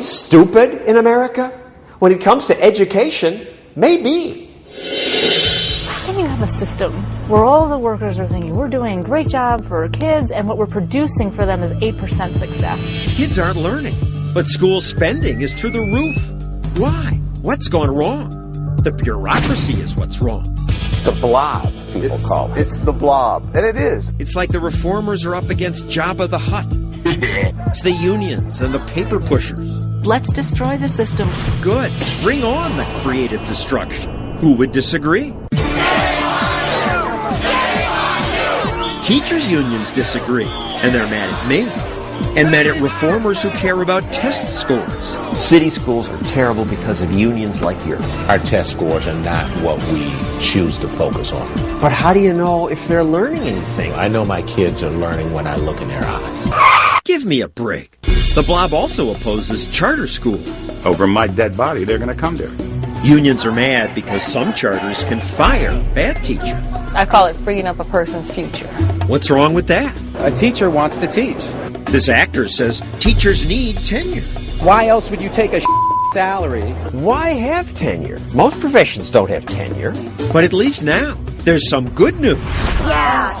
stupid in America? When it comes to education, maybe. How can you have a system where all the workers are thinking we're doing a great job for our kids and what we're producing for them is 8% success? Kids aren't learning, but school spending is through the roof. Why? What's gone wrong? The bureaucracy is what's wrong. It's the blob, people It's, call it. it's the blob, and it is. It's like the reformers are up against Jabba the Hutt. it's the unions and the paper pushers. Let's destroy the system. Good. Bring on the creative destruction. Who would disagree? Teachers' unions disagree, and they're mad at me. And mad at reformers who care about test scores. City schools are terrible because of unions like yours. Our test scores are not what we choose to focus on. But how do you know if they're learning anything? I know my kids are learning when I look in their eyes. Give me a break. The blob also opposes charter schools. Over my dead body, they're going to come there. Unions are mad because some charters can fire bad teachers. I call it freeing up a person's future. What's wrong with that? A teacher wants to teach. This actor says teachers need tenure. Why else would you take a salary? Why have tenure? Most professions don't have tenure. But at least now, there's some good news. Yeah.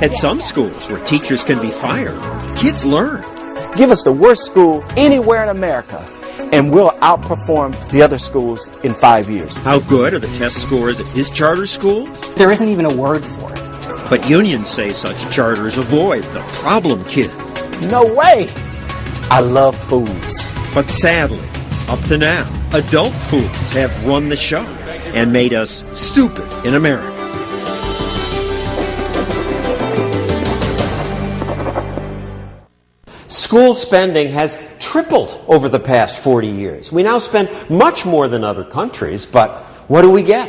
At some schools where teachers can be fired, kids learn. Give us the worst school anywhere in America, and we'll outperform the other schools in five years. How good are the test scores at his charter schools? There isn't even a word for it. But unions say such charters avoid the problem kid. No way! I love foods. But sadly, up to now, adult foods have run the show and made us stupid in America. School spending has tripled over the past 40 years. We now spend much more than other countries, but what do we get?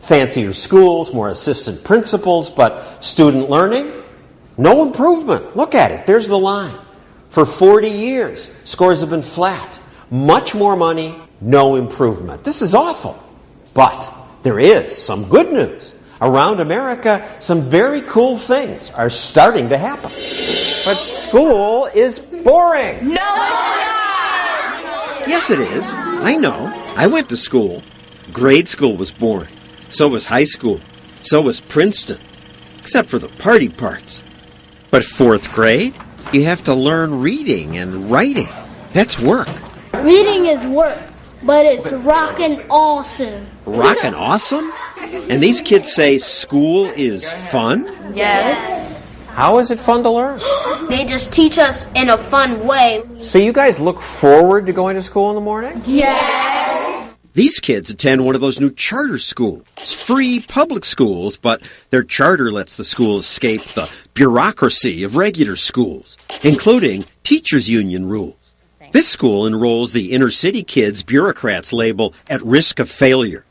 Fancier schools, more assistant principals, but student learning? No improvement. Look at it. There's the line. For 40 years, scores have been flat. Much more money, no improvement. This is awful. But there is some good news. Around America, some very cool things are starting to happen. But school is boring. No, it's not. Yes, it is. I know. I went to school. Grade school was boring. So was high school. So was Princeton. Except for the party parts. But fourth grade, you have to learn reading and writing. That's work. Reading is work, but it's rockin' awesome. Rockin' awesome? And these kids say school is fun? Yes. How is it fun to learn? They just teach us in a fun way. So you guys look forward to going to school in the morning? Yes. These kids attend one of those new charter schools. Free public schools, but their charter lets the school escape the bureaucracy of regular schools, including teachers' union rules. This school enrolls the inner city kids bureaucrats label at risk of failure.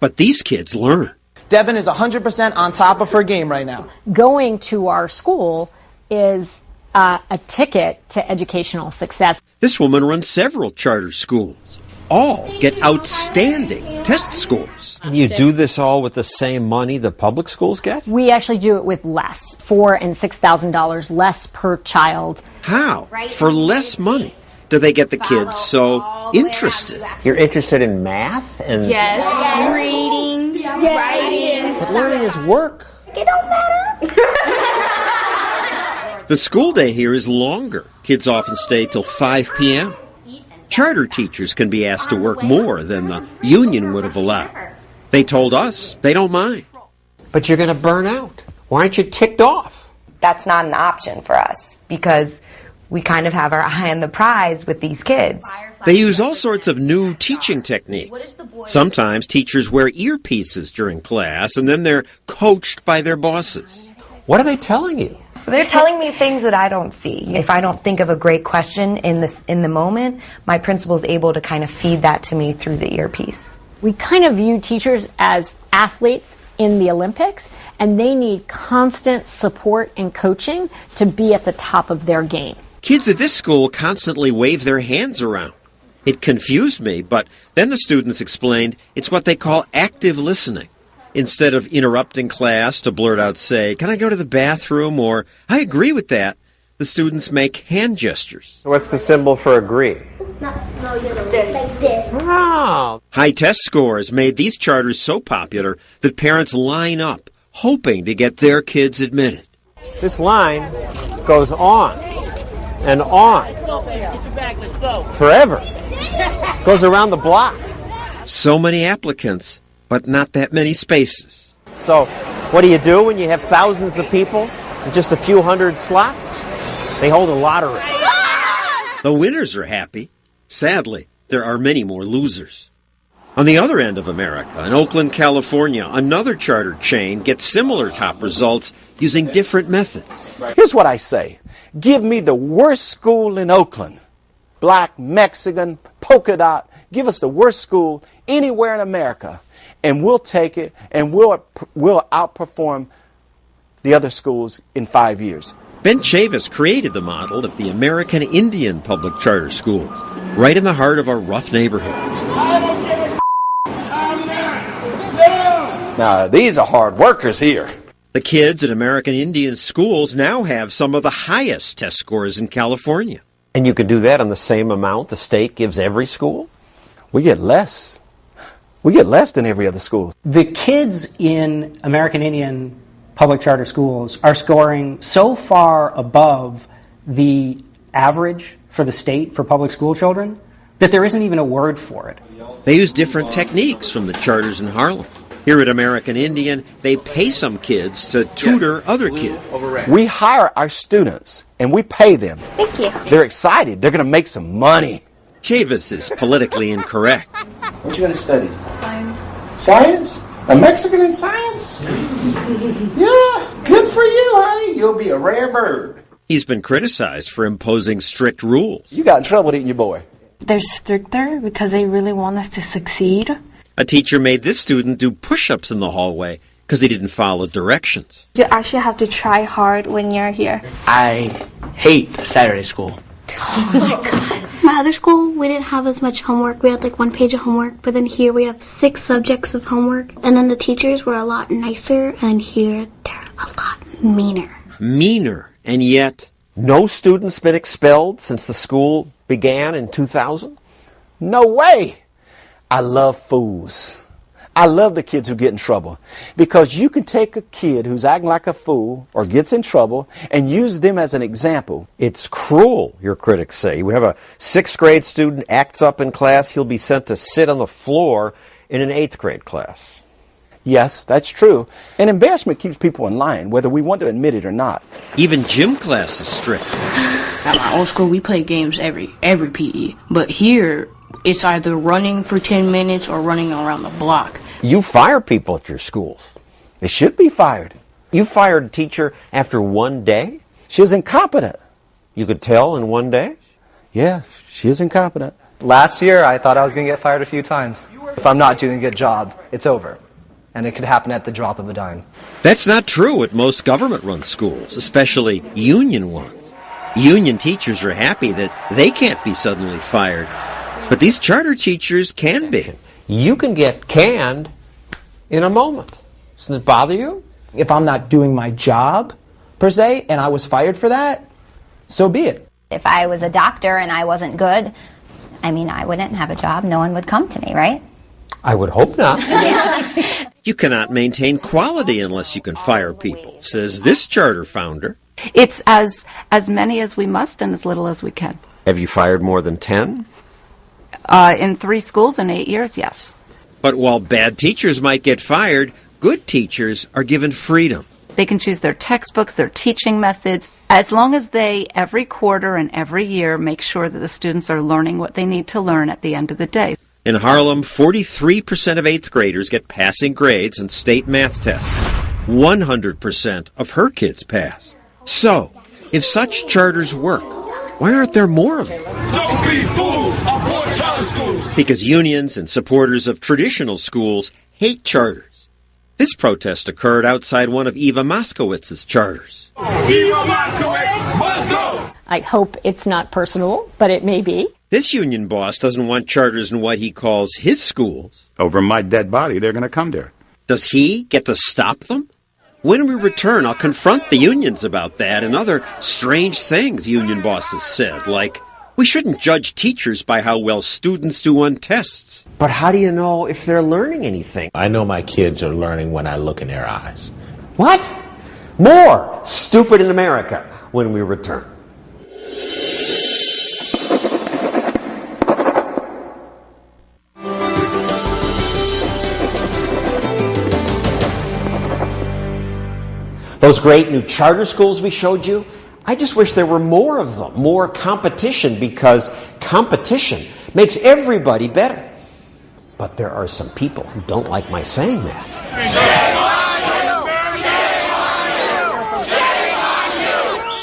But these kids learn. Devin is 100% on top of her game right now. going to our school is uh, a ticket to educational success. This woman runs several charter schools. All get outstanding test scores. And you do this all with the same money the public schools get? We actually do it with less, four and six thousand dollars less per child. How? For less money do they get the kids so interested? You're interested in math and Yes. Reading, writing. but learning is work. It don't matter. The school day here is longer. Kids often stay till 5 p.m. Charter teachers can be asked to work more than the union would have allowed. They told us they don't mind. But you're going to burn out. Why aren't you ticked off? That's not an option for us because we kind of have our eye on the prize with these kids. They use all sorts of new teaching techniques. Sometimes teachers wear earpieces during class and then they're coached by their bosses. What are they telling you? They're telling me things that I don't see. If I don't think of a great question in this in the moment, my principal's able to kind of feed that to me through the earpiece. We kind of view teachers as athletes in the Olympics, and they need constant support and coaching to be at the top of their game. Kids at this school constantly wave their hands around. It confused me, but then the students explained it's what they call active listening. Instead of interrupting class to blurt out, say, Can I go to the bathroom? or I agree with that, the students make hand gestures. What's the symbol for agree? No, Like this. Wow. High test scores made these charters so popular that parents line up hoping to get their kids admitted. This line goes on and on forever. Goes around the block. So many applicants, but not that many spaces. So, what do you do when you have thousands of people and just a few hundred slots? They hold a lottery. The winners are happy. Sadly, there are many more losers. On the other end of America, in Oakland, California, another charter chain gets similar top results using different methods. Here's what I say give me the worst school in Oakland black, Mexican, polka dot. Give us the worst school anywhere in America, and we'll take it and we'll, we'll outperform the other schools in five years. Ben Chavis created the model of the American Indian public charter schools, right in the heart of a rough neighborhood. Now, these are hard workers here. The kids at American Indian schools now have some of the highest test scores in California. And you can do that on the same amount the state gives every school? We get less. We get less than every other school. The kids in American Indian public charter schools are scoring so far above the average for the state for public school children that there isn't even a word for it. They use different techniques from the charters in Harlem. Here at American Indian, they pay some kids to tutor other kids. We hire our students and we pay them. Thank you. They're excited. They're going to make some money. Chavis is politically incorrect. What you going to study? Science. Science? A Mexican in science? yeah, good for you, honey. You'll be a rare bird. He's been criticized for imposing strict rules. You got in trouble, didn't you, boy? They're stricter because they really want us to succeed. A teacher made this student do push ups in the hallway because he didn't follow directions. You actually have to try hard when you're here. I hate Saturday school. Oh my god. My other school, we didn't have as much homework. We had like one page of homework, but then here we have six subjects of homework. And then the teachers were a lot nicer, and here they're a lot meaner. Meaner, and yet. No students been expelled since the school began in 2000? No way! I love fools. I love the kids who get in trouble because you can take a kid who's acting like a fool or gets in trouble and use them as an example. It's cruel, your critics say. We have a sixth grade student acts up in class, he'll be sent to sit on the floor in an eighth grade class. Yes, that's true. And embarrassment keeps people in line, whether we want to admit it or not. Even gym class is strict. At my old school, we play games every every PE, but here it's either running for 10 minutes or running around the block. You fire people at your schools. They should be fired. You fired a teacher after one day? She was incompetent. You could tell in one day? Yeah, she is incompetent. Last year, I thought I was going to get fired a few times. If I'm not doing a good job, it's over. And it could happen at the drop of a dime. That's not true at most government run schools, especially union ones. Union teachers are happy that they can't be suddenly fired. But these charter teachers can be. You can get canned in a moment. Doesn't it bother you? If I'm not doing my job, per se, and I was fired for that, so be it. If I was a doctor and I wasn't good, I mean, I wouldn't have a job. No one would come to me, right? I would hope not. You cannot maintain quality unless you can fire people, says this charter founder. It's as as many as we must and as little as we can. Have you fired more than 10? Uh, in three schools in eight years, yes. But while bad teachers might get fired, good teachers are given freedom. They can choose their textbooks, their teaching methods, as long as they, every quarter and every year, make sure that the students are learning what they need to learn at the end of the day. In Harlem, 43% of eighth graders get passing grades on state math tests. 100% of her kids pass. So, if such charters work, why aren't there more of them? Don't be fooled! Abort charter schools! Because unions and supporters of traditional schools hate charters. This protest occurred outside one of Eva Moskowitz's charters. Eva Moskowitz must go! I hope it's not personal, but it may be. This union boss doesn't want charters in what he calls his schools. Over my dead body, they're going to come there. Does he get to stop them? When we return, I'll confront the unions about that and other strange things union bosses said, like, We shouldn't judge teachers by how well students do on tests. But how do you know if they're learning anything? I know my kids are learning when I look in their eyes. What? More Stupid in America when we return. Those great new charter schools we showed you, I just wish there were more of them, more competition, because competition makes everybody better. But there are some people who don't like my saying that.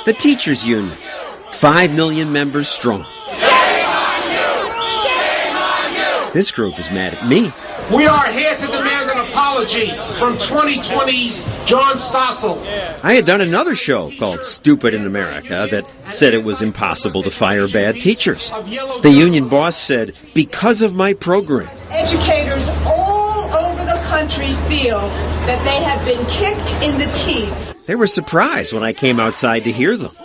The Teachers Union, 5 million members strong. This group is mad at me. We are here to demand an apology from 20/20's John Stossel. I had done another show called Stupid in America that said it was impossible to fire bad teachers. The union boss said, because of my program. Educators all over the country feel that they have been kicked in the teeth. They were surprised when I came outside to hear them.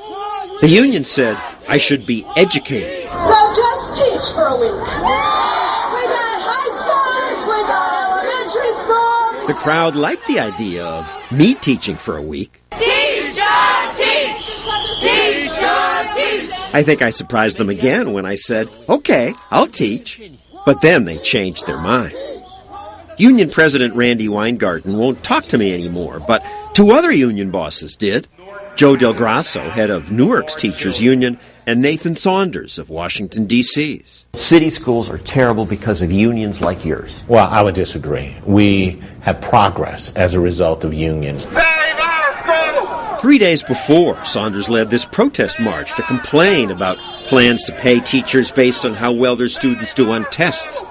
The union said I should be educated. So just teach for a week. We got high schools, we got elementary school. The crowd liked the idea of me teaching for a week. Teacher, teach! Teacher, teach! I think I surprised them again when I said, okay, I'll teach. But then they changed their mind. Union President Randi Weingarten won't talk to me anymore, but two other union bosses did. Joe Del Grosso, head of Newark's Teachers Union, and Nathan Saunders of Washington, D.C.'s. City schools are terrible because of unions like yours. Well, I would disagree. We have progress as a result of unions. Three days before, Saunders led this protest march to complain about plans to pay teachers based on how well their students do on tests.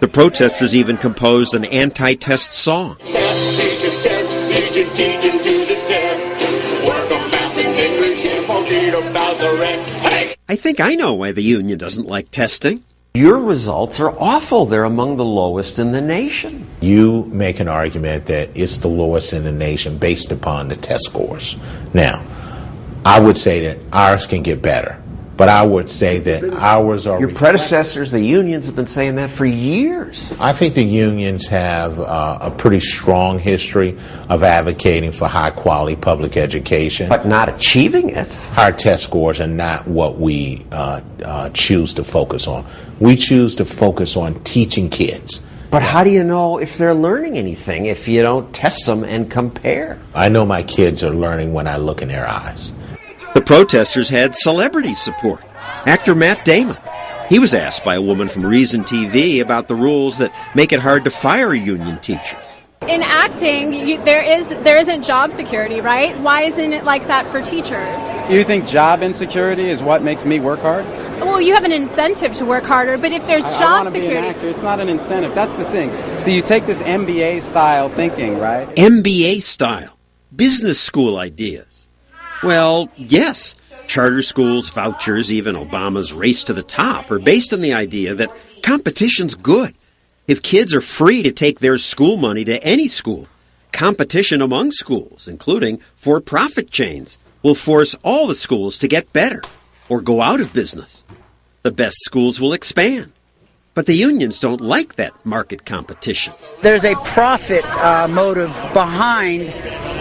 The protesters even composed an anti test song. Test, teaching, test, teaching, teaching, do the test. Work on math and English and forget about the rest. Hey! I think I know why the union doesn't like testing. Your results are awful. They're among the lowest in the nation. You make an argument that it's the lowest in the nation based upon the test scores. Now, I would say that ours can get better, but I would say that ours are. Your predecessors, the unions, have been saying that for years. I think the unions have uh, a pretty strong history of advocating for high quality public education. But not achieving it. Our test scores are not what we uh, uh, choose to focus on. We choose to focus on teaching kids. But how do you know if they're learning anything if you don't test them and compare? I know my kids are learning when I look in their eyes. The protesters had celebrity support. Actor Matt Damon. He was asked by a woman from Reason TV about the rules that make it hard to fire union teachers. In acting, you, there is there isn't job security, right? Why isn't it like that for teachers? You think job insecurity is what makes me work hard? Well, you have an incentive to work harder, but if there's I, job I security, Be an actor. It's not an incentive. That's the thing. So you take this MBA style thinking, right? MBA style. Business school ideas. Well, yes. Charter schools, vouchers, even Obama's race to the top are based on the idea that competition's good. If kids are free to take their school money to any school, competition among schools, including for profit chains, will force all the schools to get better or go out of business. The best schools will expand. But the unions don't like that market competition. There's a profit uh, motive behind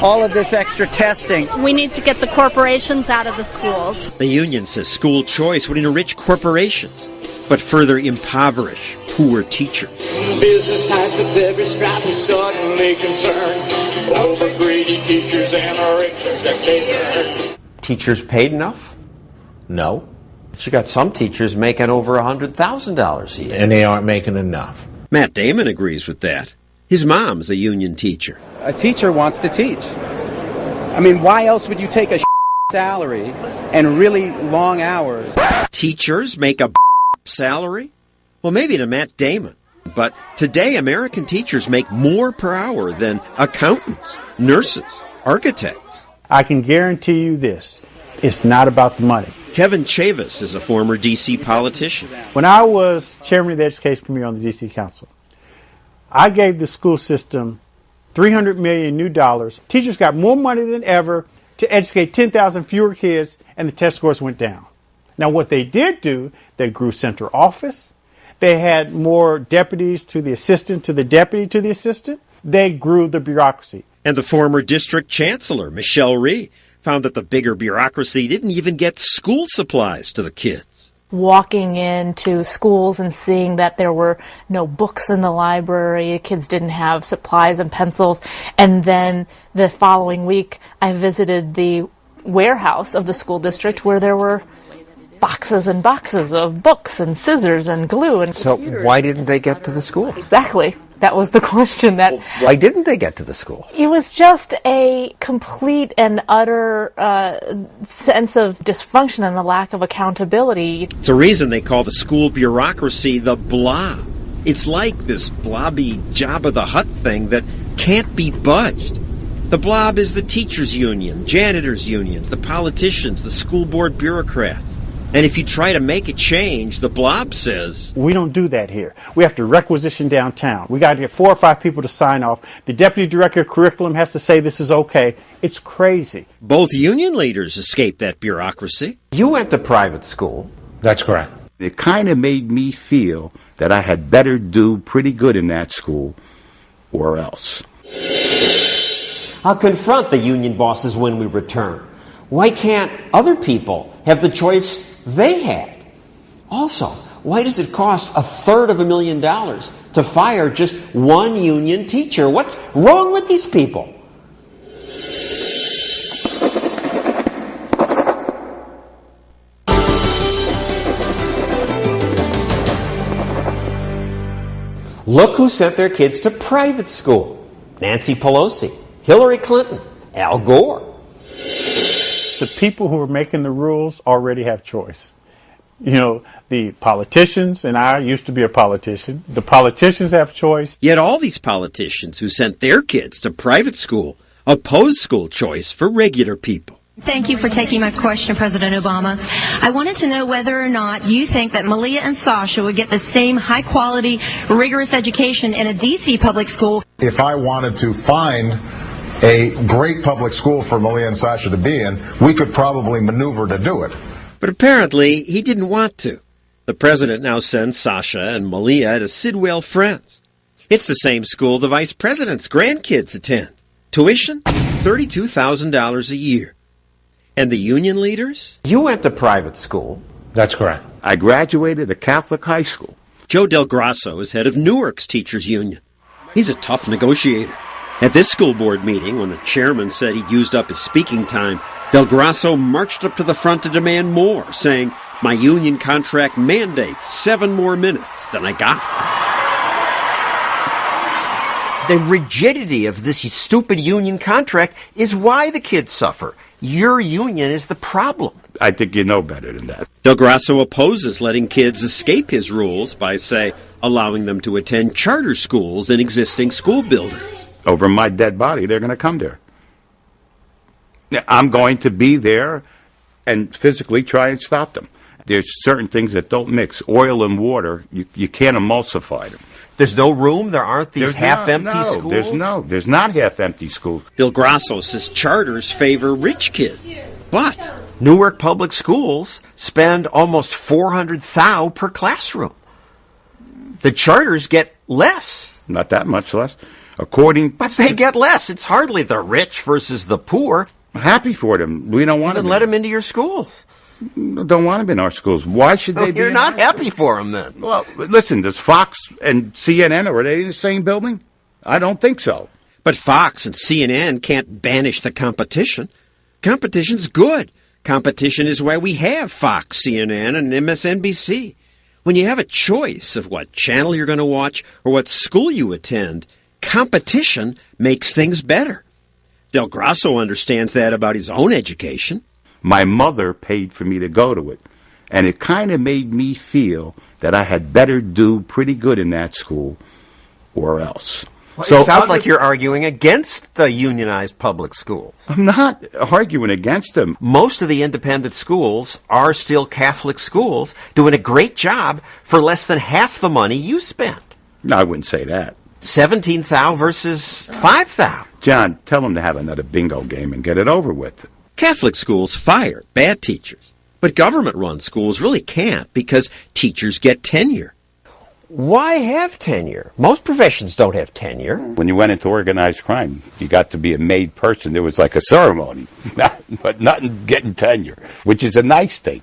all of this extra testing. we need to get the corporations out of the schools. The union says school choice would enrich corporations, but further impoverish poor teachers. Business types of every stripe is suddenly concerned over greedy teachers and our riches that they earn. Teachers paid enough? No. But you got some teachers making over a $100,000 a year. And they aren't making enough. Matt Damon agrees with that. His mom's a union teacher. A teacher wants to teach. I mean, why else would you take a salary and really long hours? Teachers make a salary? Well, maybe to Matt Damon. But today, American teachers make more per hour than accountants, nurses, architects. I can guarantee you this it's not about the money. Kevin Chavous is a former D.C. politician. When I was chairman of the Education Committee on the D.C. Council, I gave the school system 300 million new dollars. Teachers got more money than ever to educate 10,000 fewer kids, and the test scores went down. Now, what they did do, They grew center office. They had more deputies to the assistant, to the deputy, to the assistant. They grew the bureaucracy. And the former district chancellor, Michelle Rhee, found that the bigger bureaucracy didn't even get school supplies to the kids. Walking into schools and seeing that there were no books in the library, kids didn't have supplies and pencils. And then the following week, I visited the warehouse of the school district where there were boxes and boxes of books and scissors and glue and So why didn't they get to the school? exactly that was the question that Why didn't they get to the school? it was just a complete and utter uh, sense of dysfunction and a lack of accountability It's a reason they call the school bureaucracy the blob. It's like this blobby Jabba the Hutt thing that can't be budged. The blob is the teachers' union, janitors' unions, the politicians, the school board bureaucrats. And if you try to make a change, the blob says, We don't do that here. We have to requisition downtown. We got to get four or five people to sign off. The deputy director of curriculum has to say this is okay. It's crazy. both union leaders escape that bureaucracy. You went to private school. That's correct. It kind of made me feel that I had better do pretty good in that school or else. I'll confront the union bosses when we return. Why can't other people have the choice they had? Also, why does it cost a third of a million dollars to fire just one union teacher? What's wrong with these people? Look who sent their kids to private school Nancy Pelosi, Hillary Clinton, Al Gore. The people who are making the rules already have choice. You know, the politicians, and I used to be a politician, the politicians have choice. Yet all these politicians who sent their kids to private school oppose school choice for regular people. Thank you for taking my question, President Obama. I wanted to know whether or not you think that Malia and Sasha would get the same high quality, rigorous education in a DC public school. If I wanted to find a great public school for Malia and Sasha to be in, we could probably maneuver to do it. But apparently, he didn't want to. The president now sends Sasha and Malia to Sidwell Friends. It's the same school the vice president's grandkids attend. Tuition? $32,000 a year. And the union leaders? You went to private school. That's correct. I graduated a Catholic high school. Joe Del Grosso is head of Newark's teachers union. He's a tough negotiator. At this school board meeting, when the chairman said he'd used up his speaking time, Del Grosso marched up to the front to demand more, saying, My union contract mandates seven more minutes than I got. The rigidity of this stupid union contract is why the kids suffer. Your union is the problem. I think you know better than that. Del Grosso opposes letting kids escape his rules by, say, allowing them to attend charter schools in existing school buildings. Over my dead body, they're going to come there. Yeah, I'm going to be there and physically try and stop them. There's certain things that don't mix. Oil and water, you, you can't emulsify them. There's no room. There aren't these There's half-empty no, no, schools. There's no, there's not half-empty schools. Del Grosso says charters favor rich kids. But Newark Public Schools spend almost 400 thou per classroom. The charters get less. Not that much less. According, But they get less. It's hardly the rich versus the poor. happy for them. We don't want Then them. let them into your schools. Don't want them in our schools. Why should they be? You're not happy for them then. Well, listen. Does Fox and CNN are they in the same building? I don't think so. But Fox and CNN can't banish the competition. Competition's good. Competition is why we have Fox, CNN, and MSNBC. When you have a choice of what channel you're going to watch or what school you attend, competition makes things better. Del Grosso understands that about his own education. My mother paid for me to go to it, and it kind of made me feel that I had better do pretty good in that school, or else. So it sounds like you're arguing against the unionized public schools. I'm not arguing against them. Most of the independent schools are still Catholic schools doing a great job for less than half the money you spend. No, I wouldn't say that. 17 thou versus 5 thou. John, tell them to have another bingo game and get it over with. Catholic schools fire bad teachers, But government run schools really can't because teachers get tenure. Why have tenure? Most professions don't have tenure. When you went into organized crime, you got to be a made person. There was like a ceremony, Not- but nothing getting tenure, which is a nice thing.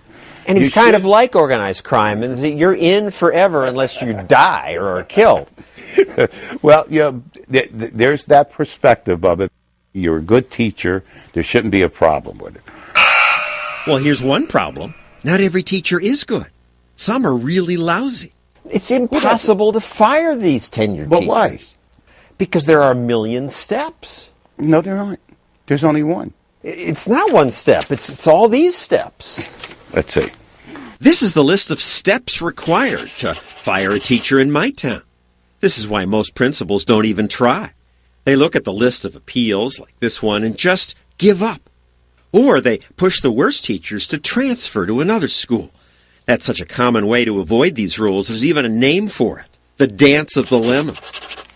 And You it's kind should- of like organized crime, and that you're in forever unless you die or are killed. well, you know, th- th- there's that perspective of it. You're a good teacher. There shouldn't be a problem with it. Well, here's one problem. Not every teacher is good. Some are really lousy. It's impossible to fire these tenured But teachers. why? Because there are a million steps. No, there aren't. There's only one. It's not one step. It's it's all these steps. Let's see. This is the list of steps required to fire a teacher in my town. This is why most principals don't even try. They look at the list of appeals like this one and just give up. Or they push the worst teachers to transfer to another school. That's such a common way to avoid these rules. There's even a name for it. The dance of the lemon.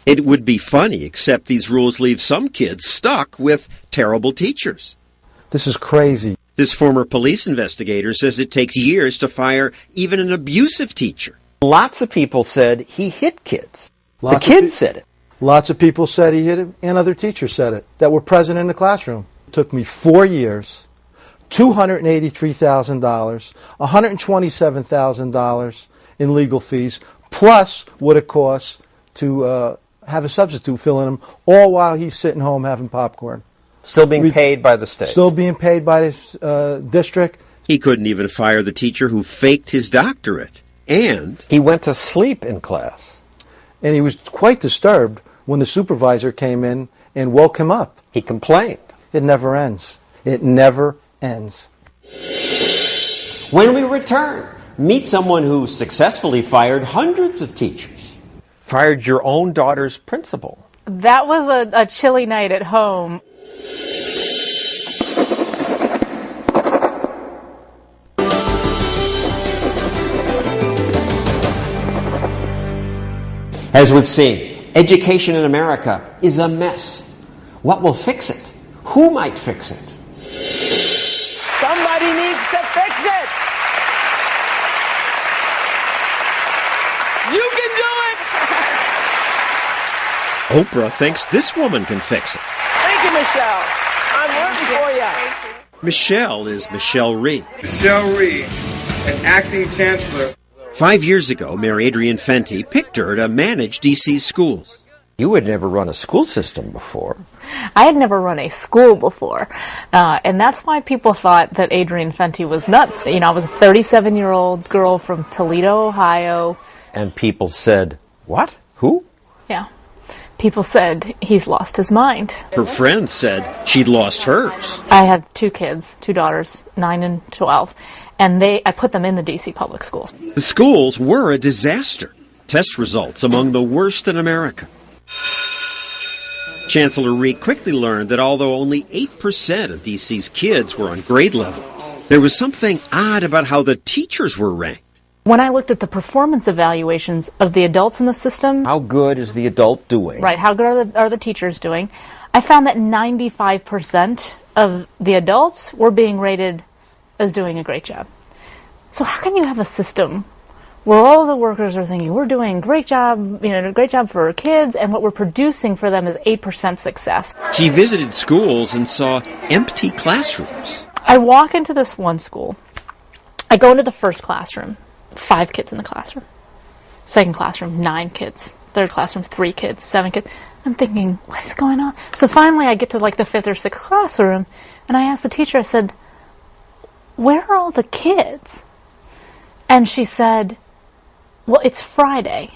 It would be funny, except these rules leave some kids stuck with terrible teachers. This is crazy. This former police investigator says it takes years to fire even an abusive teacher. Lots of people said he hit kids. Lots the kids pe- said it. Lots of people said he hit it, and other teachers said it that were present in the classroom. It took me four years, $283,000, $127,000 in legal fees, plus what it costs to uh, have a substitute fill in them, all while he's sitting home having popcorn. Still being paid by the state. Still being paid by the uh, district. He couldn't even fire the teacher who faked his doctorate. And he went to sleep in class. And he was quite disturbed when the supervisor came in and woke him up. He complained. It never ends. It never ends. When we return, meet someone who successfully fired hundreds of teachers. Fired your own daughter's principal. That was a, a chilly night at home. As we've seen, education in America is a mess. What will fix it? Who might fix it? Somebody needs to fix it. You can do it. Oprah thinks this woman can fix it. Thank you, Michelle. I'm rooting for you. Michelle is Michelle Rhee. Michelle Rhee, as acting chancellor. Five years ago, Mayor Adrian Fenty picked her to manage DC's schools. You had never run a school system before. I had never run a school before, uh, and that's why people thought that Adrian Fenty was nuts. You know, I was a 37 year old girl from Toledo, Ohio. And people said, What? Who? Yeah. People said he's lost his mind. Her friends said she'd lost hers. I have two kids, two daughters, 9 and 12, and they I put them in the DC public schools. The schools were a disaster. Test results among the worst in America. Chancellor Rhee quickly learned that although only 8% of DC's kids were on grade level, there was something odd about how the teachers were ranked. When I looked at the performance evaluations of the adults in the system, How good is the adult doing? right, how good are the, are the teachers doing? I found that 95% of the adults were being rated as doing a great job. So how can you have a system where all the workers are thinking we're doing a great job, you know, a great job for our kids, and what we're producing for them is 8% success? He visited schools and saw empty classrooms. I walk into this one school. I go into the first classroom, five kids in the classroom. Second classroom, nine kids. Third classroom, three kids, seven kids. I'm thinking, what is going on? So finally, I get to like the fifth or sixth classroom, and I asked the teacher, I said, Where are all the kids? And she said, Well, it's Friday.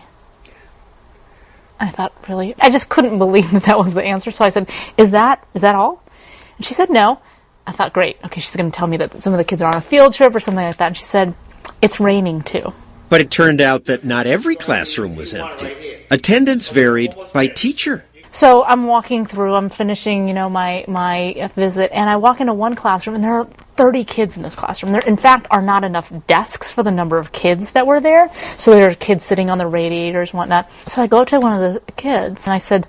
I thought, really? I just couldn't believe that that was the answer. So I said, Is that is that all? And she said, No. I thought, Great. Okay, she's going to tell me that some of the kids are on a field trip or something like that. And she said, It's raining too. But it turned out that not every classroom was empty. Attendance varied by teacher. So I'm walking through, I'm finishing, you know, my, my visit, and I walk into one classroom, and there are 30 kids in this classroom. There, in fact, are not enough desks for the number of kids that were there. So there are kids sitting on the radiators and whatnot. So I go to one of the kids, and I said,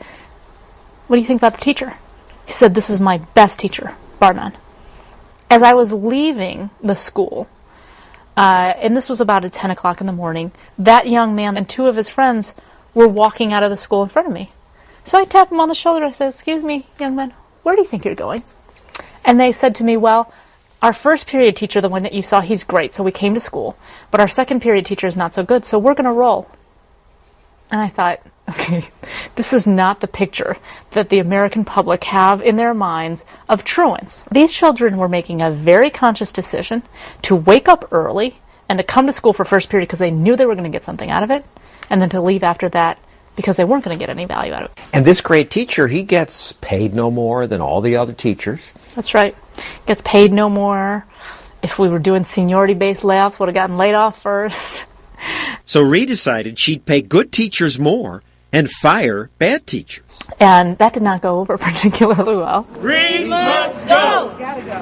What do you think about the teacher? He said, This is my best teacher, bar none. As I was leaving the school, uh, and this was about at 10 o'clock in the morning. That young man and two of his friends were walking out of the school in front of me. So I tapped him on the shoulder. I said, Excuse me, young man, where do you think you're going? And they said to me, Well, our first period teacher, the one that you saw, he's great, so we came to school. But our second period teacher is not so good, so we're going to roll. And I thought, okay, this is not the picture that the American public have in their minds of truants. These children were making a very conscious decision to wake up early and to come to school for first period because they knew they were going to get something out of it, and then to leave after that because they weren't going to get any value out of it. And this great teacher, he gets paid no more than all the other teachers. That's right. Gets paid no more. If we were doing seniority based layoffs, would have gotten laid off first. So Rhee decided she'd pay good teachers more and fire bad teachers. And that did not go over particularly well. Reed must go.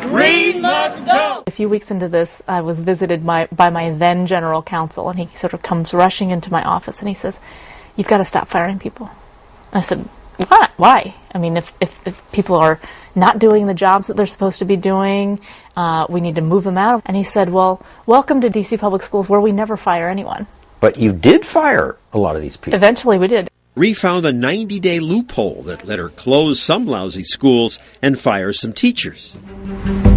Reed must go. A few weeks into this, I was visited by, by my then general counsel, and he sort of comes rushing into my office and he says, You've got to stop firing people. I said, Why? Why? I mean, if, if, if people are not doing the jobs that they're supposed to be doing, uh, we need to move them out. And he said, Well, welcome to DC Public Schools where we never fire anyone. But you did fire a lot of these people. Eventually, we did. Rhee found a 90 day loophole that let her close some lousy schools and fire some teachers.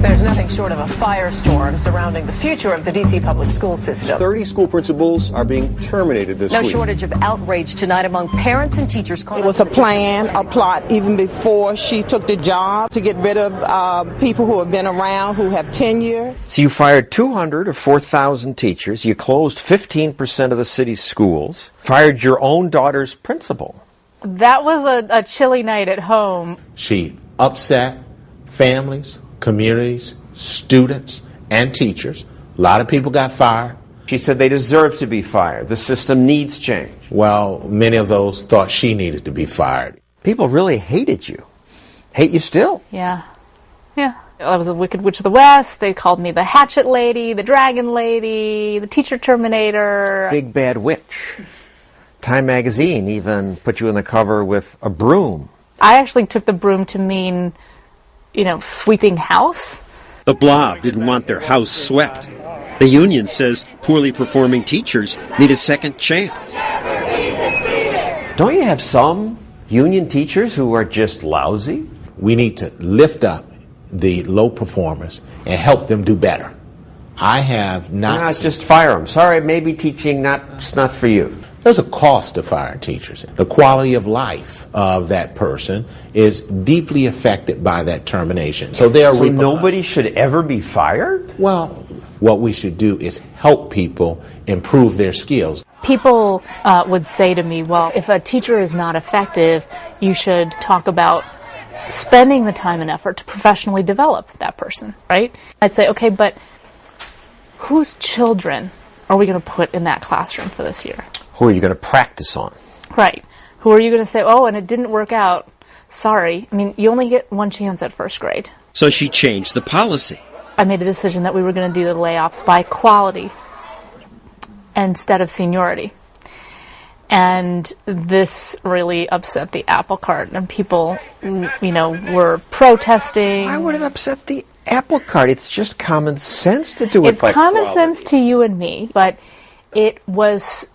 There's nothing short of a firestorm surrounding the future of the D.C. public school system. 30 school principals are being terminated this No week. shortage of outrage tonight among parents and teachers. It was a plan, a plot, even before she took the job to get rid of uh, people who have been around, who have tenure. So you fired 200 or 4,000 teachers. You closed 15% of the city's schools. Fired your own daughter's principal. That was a, a chilly night at home. She upset families, communities, students, and teachers. A lot of people got fired. She said they deserve to be fired. The system needs change. Well, many of those thought she needed to be fired. People really hated you. Hate you still. Yeah. Yeah. I was a Wicked Witch of the West. They called me the Hatchet Lady, the Dragon Lady, the Teacher Terminator. Big bad witch. Time magazine even put you in the cover with a broom. I actually took the broom to mean, you know, sweeping house. The blob didn't want their house swept. The union says poorly performing teachers need a second chance. Don't you have some union teachers who are just lousy? We need to lift up the low performers and help them do better. I have not. Not just fire them. Sorry, maybe teaching not it's not for you. There's a cost to firing teachers. The quality of life of that person is deeply affected by that termination. So there are So repercussions. nobody should ever be fired? Well, what we should do is help people improve their skills. People uh, would say to me, well, if a teacher is not effective, you should talk about spending the time and effort to professionally develop that person, right? I'd say, okay, but whose children are we going to put in that classroom for this year? Who are you going to practice on? Right. Who are you going to say, oh, and it didn't work out? Sorry. I mean, you only get one chance at first grade. So she changed the policy. I made a decision that we were going to do the layoffs by quality instead of seniority. And this really upset the apple cart, and people, you know, were protesting. Why would it upset the apple cart? It's just common sense to do it It's by common quality. sense to you and me, but it was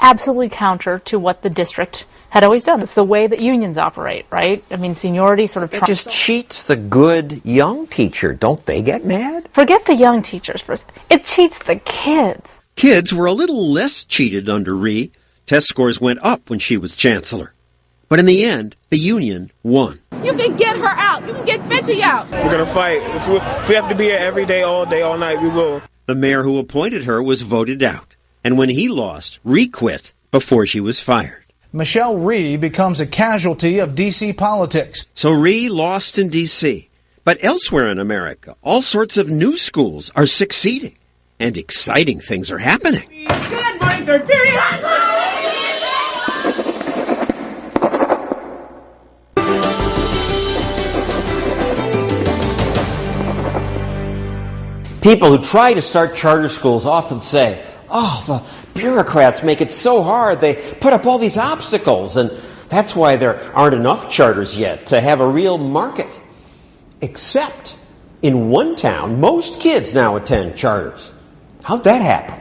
absolutely counter to what the district had always done. It's the way that unions operate, right? I mean, seniority sort of It trumps. just cheats the good young teacher. Don't they get mad? Forget the young teachers first. It cheats the kids. Kids were a little less cheated under Rhee. Test scores went up when she was chancellor. But in the end, the union won. You can get her out. You can get Fitchy out. We're gonna fight. If we have to be here every day, all day, all night, we will. The mayor who appointed her was voted out. And when he lost, Rhee quit before she was fired. Michelle Rhee becomes a casualty of D.C. politics. So Rhee lost in D.C. But elsewhere in America, all sorts of new schools are succeeding. And exciting things are happening. Good morning, third period. People who try to start charter schools often say, oh, the bureaucrats make it so hard. They put up all these obstacles, and that's why there aren't enough charters yet to have a real market. Except in one town, most kids now attend charters. How'd that happen?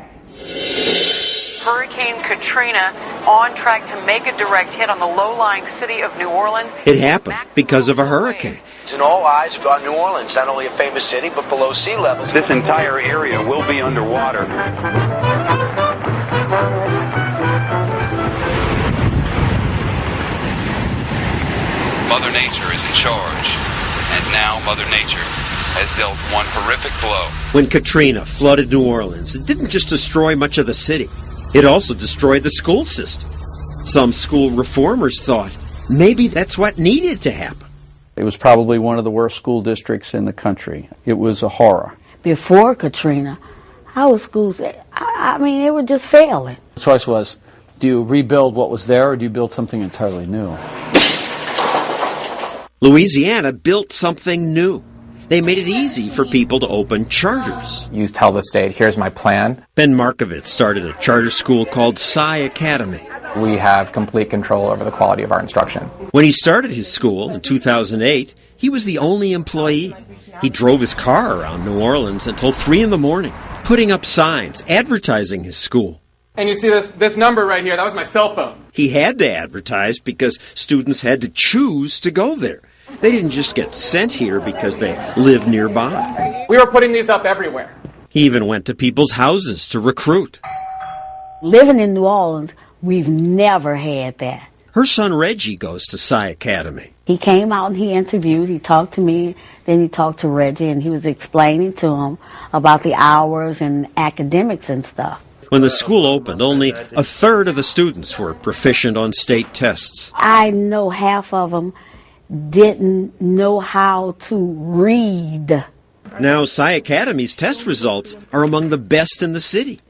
Hurricane Katrina on track to make a direct hit on the low-lying city of New Orleans. It happened because of a hurricane. And all eyes on New Orleans, not only a famous city, but below sea levels. This entire area will be underwater. Mother Nature is in charge, and now Mother Nature has dealt one horrific blow. When Katrina flooded New Orleans, it didn't just destroy much of the city, it also destroyed the school system. Some school reformers thought maybe that's what needed to happen. It was probably one of the worst school districts in the country. It was a horror. Before Katrina, our schools, I, I mean, they were just failing. The choice was do you rebuild what was there or do you build something entirely new? Louisiana built something new. They made it easy for people to open charters. You tell the state, here's my plan. Ben Marcovitz started a charter school called Sci Academy. We have complete control over the quality of our instruction. When he started his school in 2008, he was the only employee. He drove his car around New Orleans until 3 in the morning, putting up signs advertising his school. And you see this, this number right here, that was my cell phone. He had to advertise because students had to choose to go there. They didn't just get sent here because they lived nearby. We were putting these up everywhere. He even went to people's houses to recruit. Living in New Orleans, we've never had that. Her son Reggie goes to Sci Academy. He came out and he interviewed, he talked to me, then he talked to Reggie, and he was explaining to him about the hours and academics and stuff. When the school opened, only a third of the students were proficient on state tests. I know half of them didn't know how to read. Now, Sci Academy's test results are among the best in the city,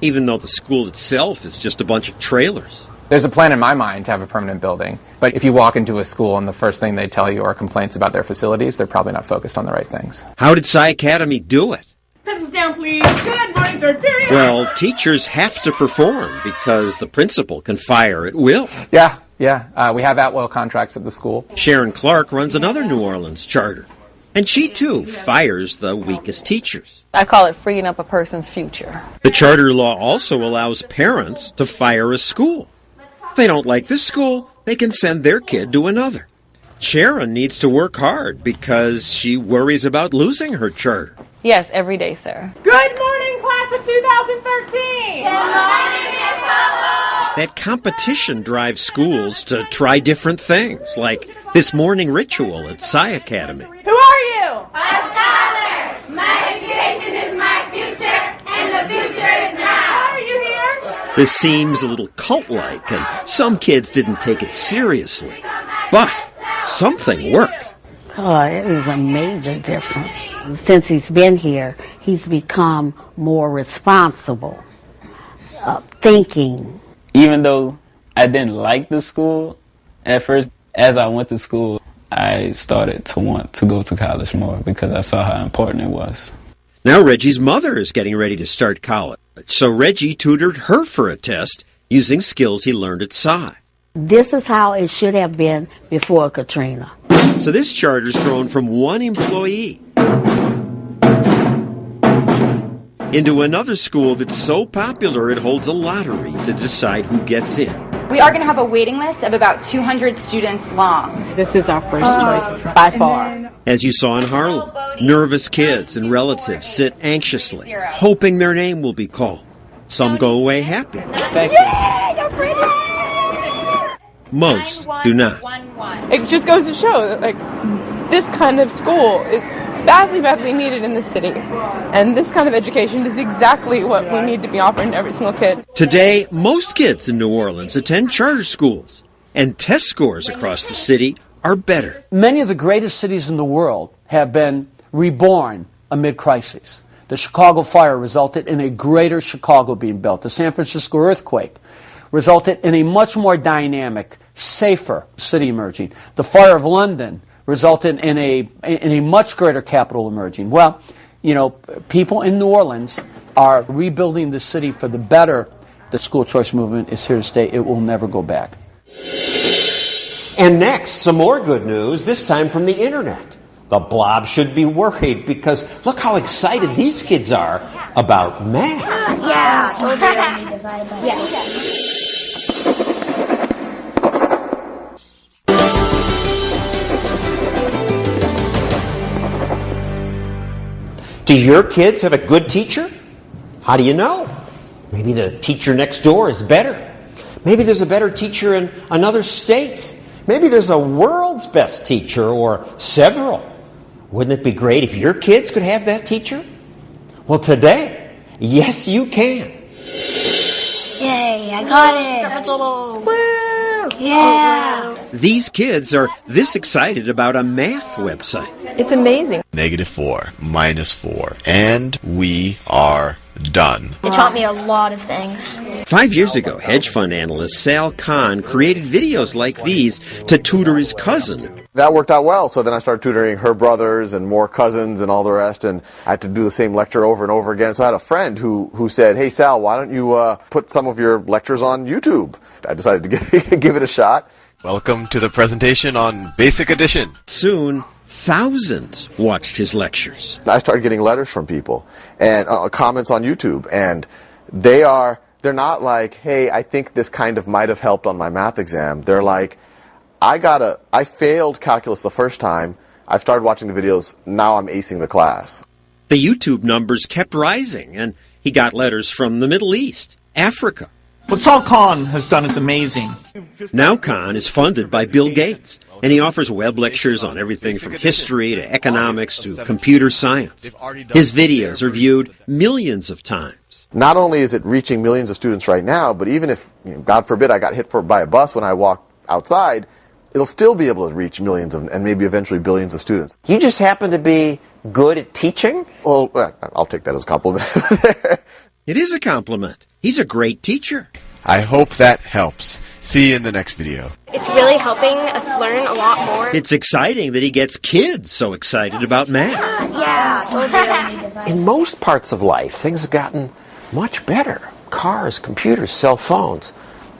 even though the school itself is just a bunch of trailers. There's a plan in my mind to have a permanent building, but if you walk into a school and the first thing they tell you are complaints about their facilities, they're probably not focused on the right things. How did Sci Academy do it? Pencils down, please. Good morning, third period. Well, teachers have to perform because the principal can fire at will. Yeah, yeah. Uh, we have at-will contracts at the school. Sharon Clark runs another New Orleans charter, and she too fires the weakest teachers. I call it freeing up a person's future. The charter law also allows parents to fire a school. If they don't like this school, they can send their kid to another. Sharon needs to work hard because she worries about losing her charter. Yes, every day, sir. Good morning, class of 2013. Good morning, Miss That competition drives schools to try different things, like this morning ritual at Sci Academy. Who are you? A scholar. My education is my future, and the future is now. Are you here? This seems a little cult like, and some kids didn't take it seriously. But something worked. Oh, it is a major difference. Since he's been here, he's become more responsible, uh, thinking. Even though I didn't like the school at first, as I went to school, I started to want to go to college more because I saw how important it was. Now Reggie's mother is getting ready to start college, so Reggie tutored her for a test using skills he learned at Sci. This is how it should have been before Katrina. So this charter's grown from one employee into another school that's so popular it holds a lottery to decide who gets in. We are going to have a waiting list of about 200 students long. This is our first choice by far. As you saw in Harlem, nervous kids and relatives sit anxiously, hoping their name will be called. Some go away happy. Yay, you're pretty. Most do not. It just goes to show that, like, this kind of school is badly, badly needed in this city. And this kind of education is exactly what we need to be offering to every single kid. Today, most kids in New Orleans attend charter schools, and test scores across the city are better. Many of the greatest cities in the world have been reborn amid crises. The Chicago fire resulted in a greater Chicago being built. The San Francisco earthquake resulted in a much more dynamic, safer city emerging. The fire of London resulted in a in a much greater capital emerging. Well, you know, people in New Orleans are rebuilding the city for the better. The school choice movement is here to stay. It will never go back. And next, some more good news, this time from the internet. The blob should be worried because look how excited these kids are about math. Yeah, told you I need divided by yeah. Do your kids have a good teacher? How do you know? Maybe the teacher next door is better. Maybe there's a better teacher in another state. Maybe there's a world's best teacher or several. Wouldn't it be great if your kids could have that teacher? Well, today, yes, you can. Yay, I got it. Woo! Yeah. These kids are this excited about a math website. It's amazing. Negative 4, minus 4, and we are done. It taught me a lot of things. Five years ago, hedge fund analyst Sal Khan created videos like these to tutor his cousin. That worked out well, so then I started tutoring her brothers and more cousins and all the rest, and I had to do the same lecture over and over again. So I had a friend who, who said, Hey Sal, why don't you uh, put some of your lectures on YouTube? I decided to give, give it a shot. Welcome to the presentation on Basic Addition. Soon, thousands watched his lectures. I started getting letters from people and uh, comments on YouTube, and they are they're not like, "Hey, I think this kind of might have helped on my math exam." They're like, "I got a I failed calculus the first time. I've started watching the videos. Now I'm acing the class." The YouTube numbers kept rising, and he got letters from the Middle East, Africa. What Sal Khan has done is amazing. Now Khan is funded by Bill Gates, and he offers web lectures on everything from history to economics to computer science. His videos are viewed millions of times. Not only is it reaching millions of students right now, but even if, you know, God forbid, I got hit for, by a bus when I walk outside, it'll still be able to reach millions of, and maybe eventually billions of students. You just happen to be good at teaching? Well, uh, I'll take that as a compliment. it is a compliment. He's a great teacher. I hope that helps. See you in the next video. It's really helping us learn a lot more. It's exciting that he gets kids so excited about math. Yeah, told you I need divided. In most parts of life, things have gotten much better. Cars, computers, cell phones.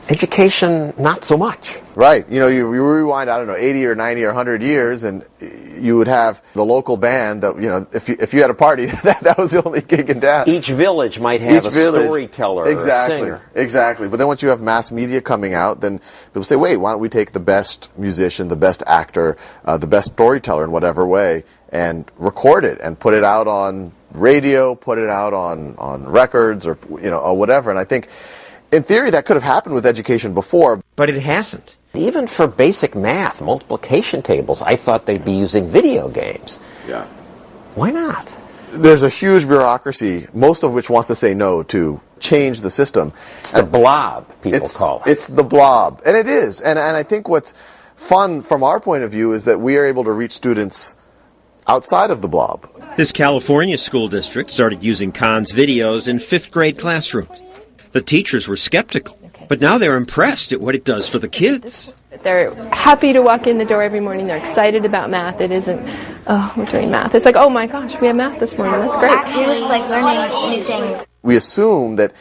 Education, not so much. Right. You know, you, you rewind, I don't know, 80 or 90 or 100 years, and you would have the local band that, you know, if you, if you had a party, that, that was the only gig in town. Each village might have Each a village. storyteller exactly. or a singer. Exactly. But then once you have mass media coming out, then people say, wait, why don't we take the best musician, the best actor, uh, the best storyteller in whatever way, and record it and put it out on radio, put it out on, on records or, you know, or whatever. And I think, in theory, that could have happened with education before. But it hasn't. Even for basic math, multiplication tables, I thought they'd be using video games. Yeah. Why not? There's a huge bureaucracy, most of which wants to say no to change the system. It's the blob, people it's, call it. It's the blob. And it is. And, and I think what's fun from our point of view is that we are able to reach students outside of the blob. This California school district started using Khan's videos in fifth grade classrooms. The teachers were skeptical, but now they're impressed at what it does for the kids. They're happy to walk in the door every morning. They're excited about math. It isn't, oh, we're doing math. It's like, oh my gosh, we have math this morning. That's great. Actually, it like learning new things. We assume that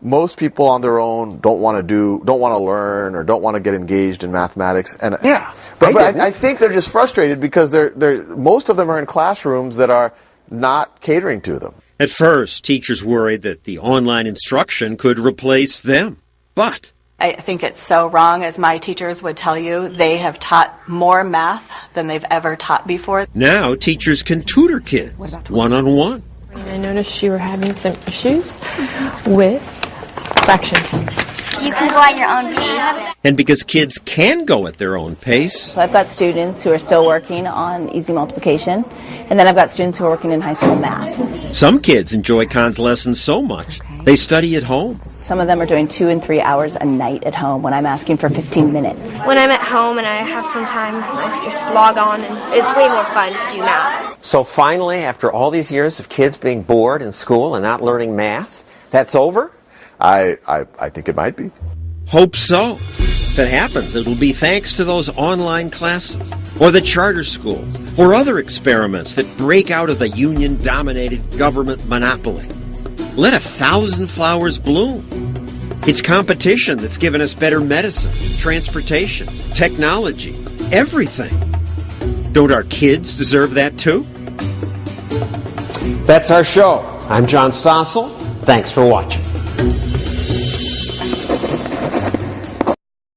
most people on their own don't want to do, don't want to learn, or don't want to get engaged in mathematics. And yeah, but, but I, I think they're just frustrated because they're, they're most of them are in classrooms that are not catering to them. At first, teachers worried that the online instruction could replace them. But I think it's so wrong, as my teachers would tell you. They have taught more math than they've ever taught before. now teachers can tutor kids one on one. I noticed you were having some issues with fractions. You can go at your own pace. And because kids can go at their own pace, So I've got students who are still working on easy multiplication, and then I've got students who are working in high school math. some kids enjoy Khan's lessons so much they study at home. Some of them are doing two and three hours a night at home when I'm asking for 15 minutes. When I'm at home and I have some time, I just log on and it's way more fun to do math. So finally, after all these years of kids being bored in school and not learning math, that's over? I, I, I think it might be. Hope so. If it happens, it'll be thanks to those online classes, or the charter schools, or other experiments that break out of the union dominated government monopoly. Let a thousand flowers bloom. It's competition that's given us better medicine, transportation, technology, everything. Don't our kids deserve that too? That's our show. I'm John Stossel. Thanks for watching.